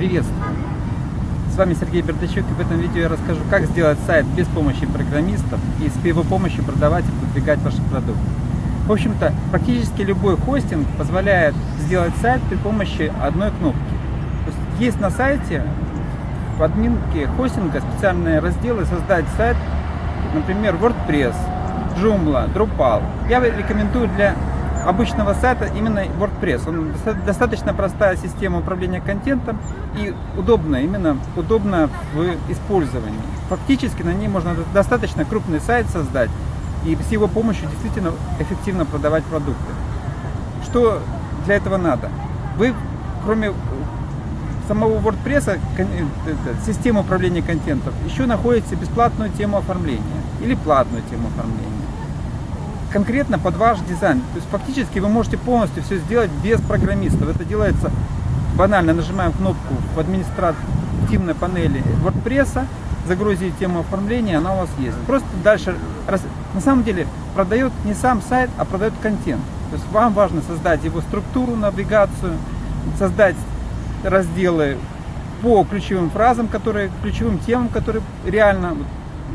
Приветствую! С вами Сергей Бердачук и в этом видео я расскажу, как сделать сайт без помощи программистов и с его помощью продавать и продвигать ваши продукты. В общем-то, практически любой хостинг позволяет сделать сайт при помощи одной кнопки. То есть, есть на сайте в админке хостинга специальные разделы «Создать сайт», например, WordPress, Joomla, Drupal. Я рекомендую для обычного сайта именно WordPress. Он достаточно простая система управления контентом и удобная, именно удобно в использовании. Фактически на ней можно достаточно крупный сайт создать и с его помощью действительно эффективно продавать продукты. Что для этого надо? Вы, кроме самого WordPress, системы управления контентом, еще находите бесплатную тему оформления или платную тему оформления конкретно под ваш дизайн. То есть фактически вы можете полностью все сделать без программистов. Это делается банально. Нажимаем кнопку в административной панели WordPress, загрузить тему оформления, она у вас есть. Просто дальше, на самом деле, продает не сам сайт, а продает контент. То есть вам важно создать его структуру, навигацию, создать разделы по ключевым фразам, которые, ключевым темам, которые реально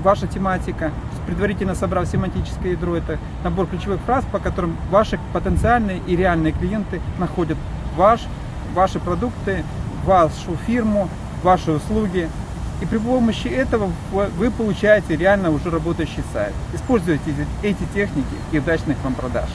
ваша тематика предварительно собрав семантическое ядро, это набор ключевых фраз, по которым ваши потенциальные и реальные клиенты находят ваш, ваши продукты, вашу фирму, ваши услуги. И при помощи этого вы получаете реально уже работающий сайт. Используйте эти техники и удачных вам продаж.